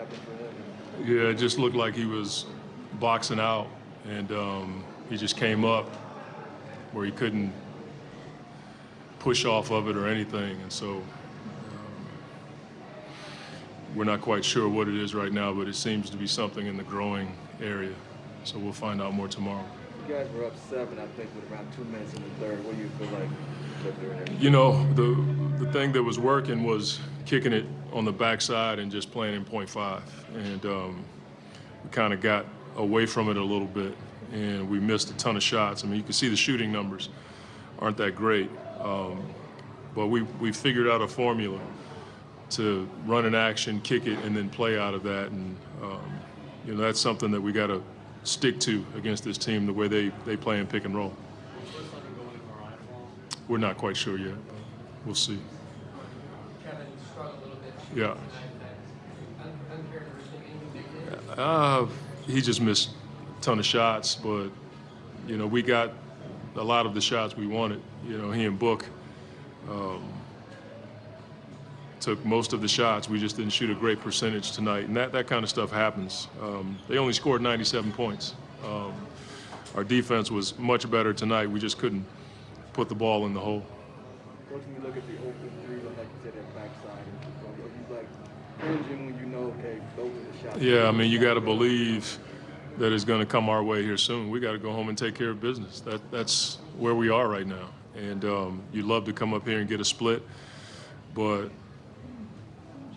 happened for him? Yeah, it just looked like he was boxing out, and um, he just came up where he couldn't push off of it or anything, and so um, we're not quite sure what it is right now, but it seems to be something in the growing area. So we'll find out more tomorrow. You guys were up seven, I think, with around two minutes in the third. What do you feel like? You know, the the thing that was working was kicking it on the backside and just playing in point five, and um, we kind of got away from it a little bit, and we missed a ton of shots. I mean, you can see the shooting numbers aren't that great, um, but we we figured out a formula to run an action, kick it, and then play out of that, and um, you know that's something that we got to stick to against this team the way they they play in pick and roll. We're not quite sure yet. We'll see. Yeah. Uh, he just missed a ton of shots, but you know we got a lot of the shots we wanted. You know he and Book um, took most of the shots. We just didn't shoot a great percentage tonight, and that that kind of stuff happens. Um, they only scored 97 points. Um, our defense was much better tonight. We just couldn't put the ball in the hole. You look at the open three, like you said, that backside, you like when you know, okay, those are the shots? Yeah, I mean, you got to believe that it's going to come our way here soon. We got to go home and take care of business. That that's where we are right now. And um, you'd love to come up here and get a split, but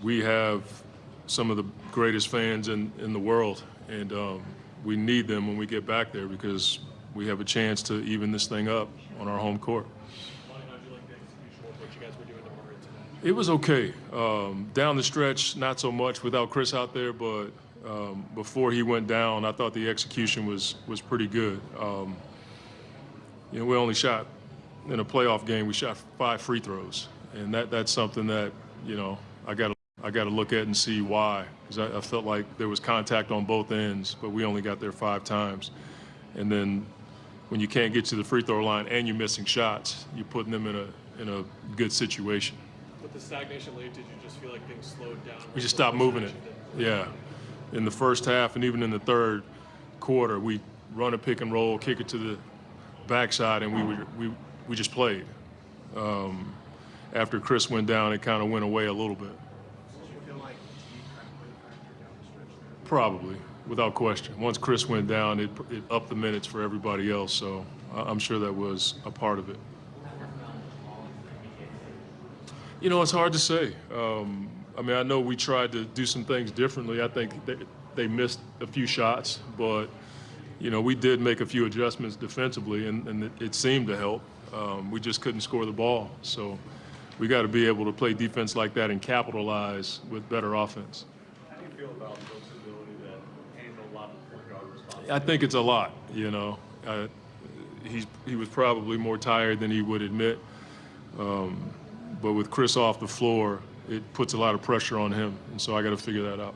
we have some of the greatest fans in, in the world, and um, we need them when we get back there because we have a chance to even this thing up on our home court. It was okay. Um, down the stretch, not so much without Chris out there, but um, before he went down, I thought the execution was was pretty good. Um, you know, we only shot in a playoff game. We shot five free throws, and that that's something that you know I got I got to look at and see why, because I, I felt like there was contact on both ends, but we only got there five times, and then when you can't get to the free throw line and you're missing shots, you're putting them in a in a good situation. With the stagnation late, did you just feel like things slowed down? We just stopped moving it. Yeah. In the first half and even in the third quarter, we run a pick and roll, kick it to the backside, and we would, we we just played. Um, after Chris went down, it kind of went away a little bit. Probably, without question. Once Chris went down, it, it upped the minutes for everybody else. So I'm sure that was a part of it. You know, it's hard to say. Um, I mean, I know we tried to do some things differently. I think they, they missed a few shots, but you know, we did make a few adjustments defensively, and, and it, it seemed to help. Um, we just couldn't score the ball, so we got to be able to play defense like that and capitalize with better offense. How do you feel about Book's ability to handle a lot of point guard responsibilities? I think it's a lot. You know, uh, he's he was probably more tired than he would admit. Um, but with Chris off the floor, it puts a lot of pressure on him, and so I got to figure that out.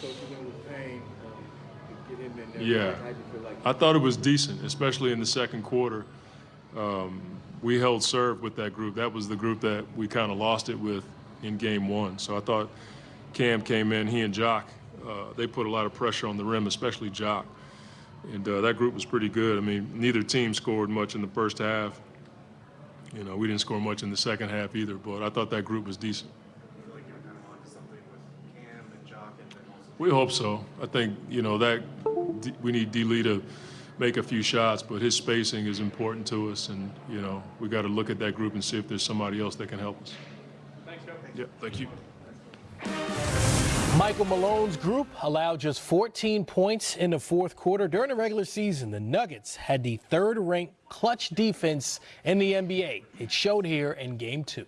So you went with Payne um, to get him in there. Yeah. How do you feel like? I thought it was decent, especially in the second quarter. Um, we held serve with that group. That was the group that we kind of lost it with in game one. So I thought Cam came in, he and Jock, uh, they put a lot of pressure on the rim, especially Jock. And uh, that group was pretty good. I mean, neither team scored much in the first half. You know, we didn't score much in the second half either, but I thought that group was decent. Like kind of onto something with Cam and Jock and then also. We hope so. I think, you know, that we need D. Lee to make a few shots, but his spacing is important to us. And, you know, we got to look at that group and see if there's somebody else that can help us. Thanks, Joe. Yeah, thank you. Michael Malone's group allowed just 14 points in the fourth quarter. During the regular season, the Nuggets had the third ranked clutch defense in the NBA. It showed here in game two.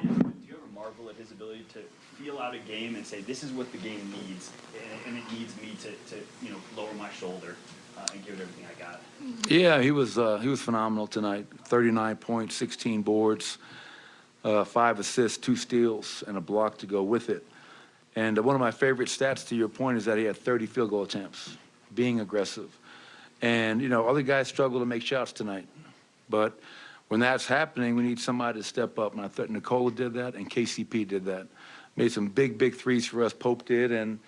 Do you ever marvel at his ability to feel out a game and say, this is what the game needs, and, and it needs me to, to, you know, lower my shoulder uh, and give it everything I got? Yeah, he was uh, he was phenomenal tonight. 39 points, 16 boards, uh, five assists, two steals, and a block to go with it. And one of my favorite stats, to your point, is that he had 30 field goal attempts, being aggressive. And you know, other guys struggle to make shots tonight, but when that's happening, we need somebody to step up. And I thought Nikola did that, and KCP did that. made some big, big threes for us. Pope did, and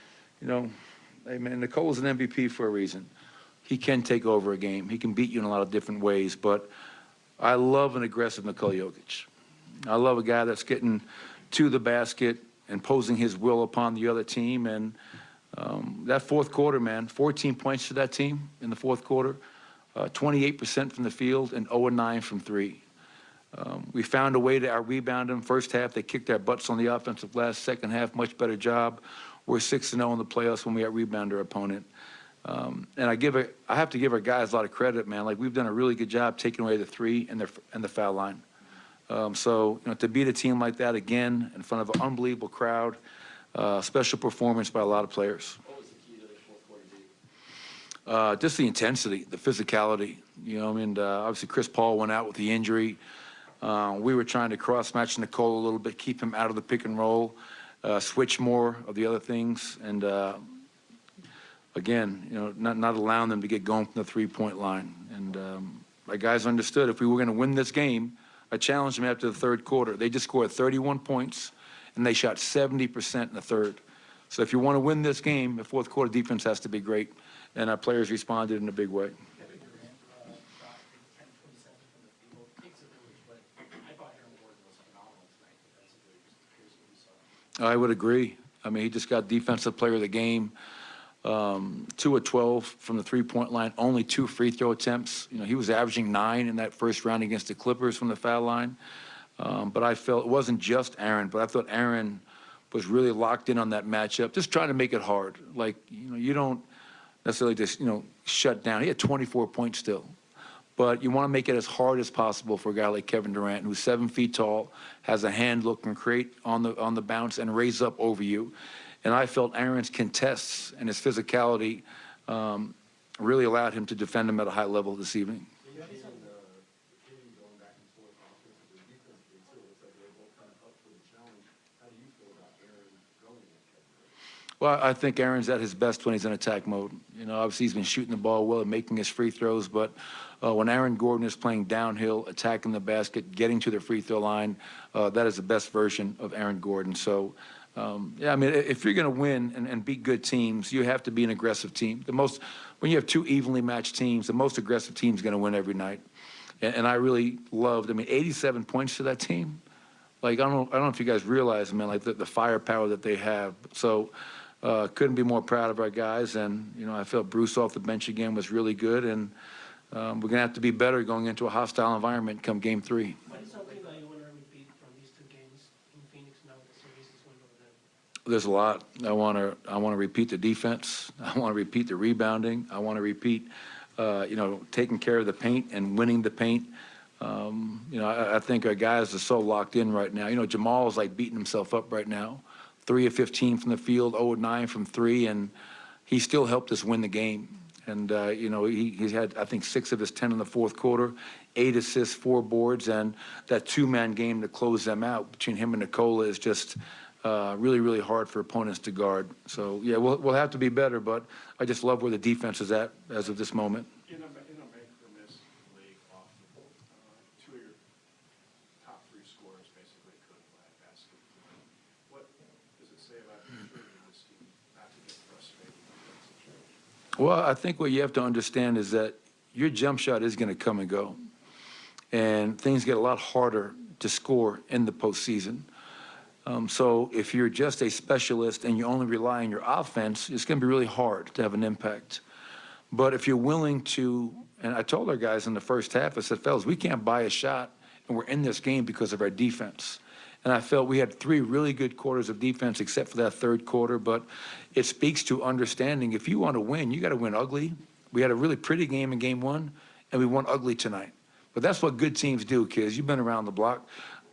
you know, hey man, Nikola's an MVP for a reason. He can take over a game. He can beat you in a lot of different ways, but I love an aggressive Nikola Jokic. I love a guy that's getting to the basket, imposing his will upon the other team, and um, that fourth quarter, man, 14 points to that team in the fourth quarter, uh, 28% from the field, and 0 9 from three. Um, we found a way to out rebound them. First half, they kicked our butts on the offensive glass. Second half, much better job. We're 6 0 in the playoffs when we out rebound our opponent. Um, and I give a, I have to give our guys a lot of credit, man. Like we've done a really good job taking away the three and the and the foul line. Um, so you know, to beat a team like that again in front of an unbelievable crowd, uh, special performance by a lot of players. Uh, just the intensity, the physicality. You know, I mean, uh, obviously Chris Paul went out with the injury. Uh, we were trying to cross match Nikola a little bit, keep him out of the pick and roll, uh, switch more of the other things, and uh, again, you know, not not allowing them to get going from the three point line. And um, my guys understood if we were going to win this game, I challenged them after the third quarter. They just scored 31 points, and they shot 70% in the third. So if you want to win this game, the fourth quarter defense has to be great, and our players responded in a big way. I would agree. I mean, he just got defensive player of the game. Um, two of 12 from the three-point line, only two free throw attempts. You know, he was averaging nine in that first round against the Clippers from the foul line. Um, but I felt it wasn't just Aaron, but I thought Aaron was really locked in on that matchup, just trying to make it hard. Like, you know, you don't necessarily just, you know, shut down. He had 24 points still. But you want to make it as hard as possible for a guy like Kevin Durant, who's seven feet tall, has a hand look and create on the on the bounce and raise up over you. And I felt Aaron's contests and his physicality um, really allowed him to defend him at a high level this evening. Well, I think Aaron's at his best when he's in attack mode. You know, obviously he's been shooting the ball well and making his free throws, but uh, when Aaron Gordon is playing downhill, attacking the basket, getting to the free throw line, uh, that is the best version of Aaron Gordon. So, um, yeah, I mean, if you're going to win and, and beat good teams, you have to be an aggressive team. The most, when you have two evenly matched teams, the most aggressive team is going to win every night. And, and I really loved. I mean, 87 points to that team. Like I don't, I don't know if you guys realize, man, like the, the firepower that they have. So. Uh, couldn't be more proud of our guys, and you know I felt Bruce off the bench again was really good, and um, we're gonna have to be better going into a hostile environment come game three. What is something that you want to repeat from these two games in Phoenix now that the series is one over there? There's a lot. I want to I want to repeat the defense. I want to repeat the rebounding. I want to repeat, uh, you know, taking care of the paint and winning the paint. Um, you know, I, I think our guys are so locked in right now. You know, Jamal's like beating himself up right now. Three of 15 from the field, 0 of 9 from three, and he still helped us win the game. And, uh, you know, he, he's had, I think, six of his 10 in the fourth quarter, eight assists, four boards, and that two-man game to close them out between him and Nikola is just uh, really, really hard for opponents to guard. So, yeah, we'll, we'll have to be better, but I just love where the defense is at as of this moment. In a, in a make or miss league, often, uh, two of your top three scorers basically could buy a basket. What does it say about the this team not to get frustrated in that situation? Well, I think what you have to understand is that your jump shot is going to come and go. And things get a lot harder to score in the postseason. Um, so if you're just a specialist and you only rely on your offense, it's going to be really hard to have an impact. But if you're willing to, and I told our guys in the first half, I said, fellas, we can't buy a shot, and we're in this game because of our defense. And I felt we had three really good quarters of defense, except for that third quarter. But it speaks to understanding if you want to win, you got to win ugly. We had a really pretty game in game one, and we won ugly tonight. But that's what good teams do, kids. You've been around the block.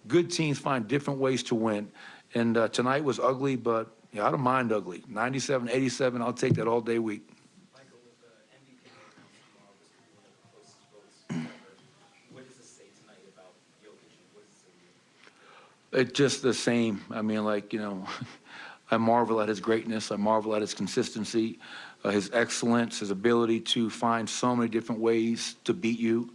Good teams find different ways to win. And uh, tonight was ugly, but yeah, I don't mind ugly. 97, 87, I'll take that all day week. Michael, with the MVP announcement tomorrow, this could be one of the closest votes ever. What does this say tonight about Jokic, and what does it say to you? It's just the same. I mean, like, you know, I marvel at his greatness. I marvel at his consistency, uh, his excellence, his ability to find so many different ways to beat you,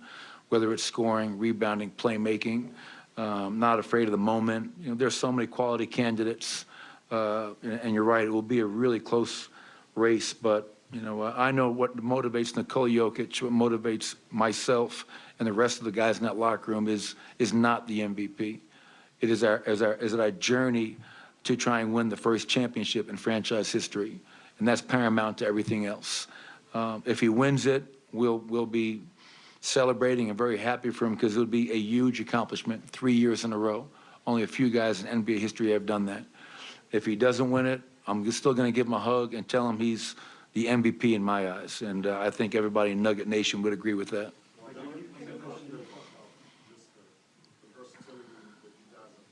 whether it's scoring, rebounding, playmaking. Um, not afraid of the moment. You know, there's so many quality candidates uh, and and you're right, it will be a really close race, but, you know, I know what motivates Nikola Jokic, what motivates myself and the rest of the guys in that locker room is, is not the MVP. It is our, is our, is our journey to try and win the first championship in franchise history, and that's paramount to everything else. Um, If he wins it, we'll, we'll be celebrating and very happy for him because it would be a huge accomplishment, three years in a row. Only a few guys in NBA history have done that. If he doesn't win it, I'm still going to give him a hug and tell him he's the MVP in my eyes, and uh, I think everybody in Nugget Nation would agree with that. the versatility that you guys have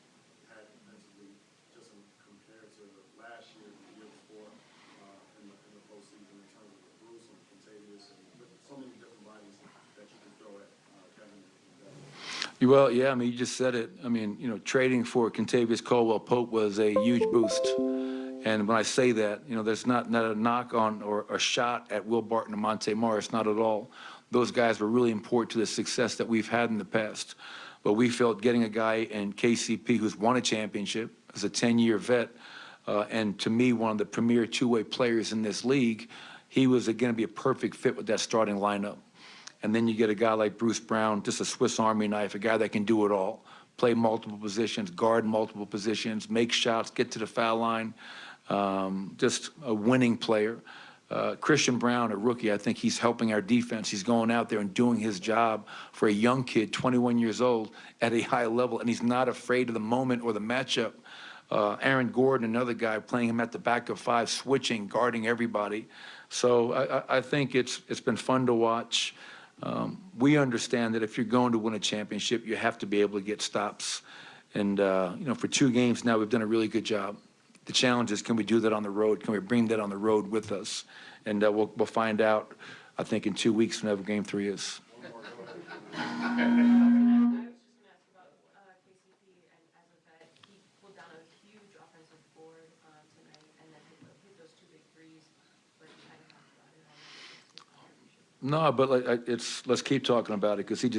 had defensively, just in- compared to last year, and the year before, uh, in the, in the postseason in terms of Bruce and Kentavious and so many different bodies that you can throw at, uh, Kevin and Devin. Well, yeah, I mean, you just said it. I mean, you know, trading for Kentavious Caldwell Pope was a huge boost. And when I say that, you know, there's not, not a knock on or a shot at Will Barton and Monte Morris, not at all. Those guys were really important to the success that we've had in the past. But we felt getting a guy in KCP who's won a championship, as a 10-year vet, uh, and to me, one of the premier two-way players in this league, he was going to be a perfect fit with that starting lineup. And then you get a guy like Bruce Brown, just a Swiss Army knife, a guy that can do it all, play multiple positions, guard multiple positions, make shots, get to the foul line, um, just a winning player. Uh, Christian Braun, a rookie, I think he's helping our defense. He's going out there and doing his job for a young kid, 21 years old, at a high level, and he's not afraid of the moment or the matchup. Uh, Aaron Gordon, another guy, playing him at the back of five, switching, guarding everybody. So I, I- think it's, it's been fun to watch. Um, we understand that if you're going to win a championship, you have to be able to get stops. And, uh, you know, for two games now, we've done a really good job. The challenge is, can we do that on the road? Can we bring that on the road with us? And uh, we'll, we'll find out, I think, in two weeks whenever game three is. I was just gonna ask about uh, KCP and as a vet, he pulled down a huge offensive board um, tonight and then hit tho- hit those two big threes, but you kind of talked about it already. No, but like, it's, let's keep talking about it because he just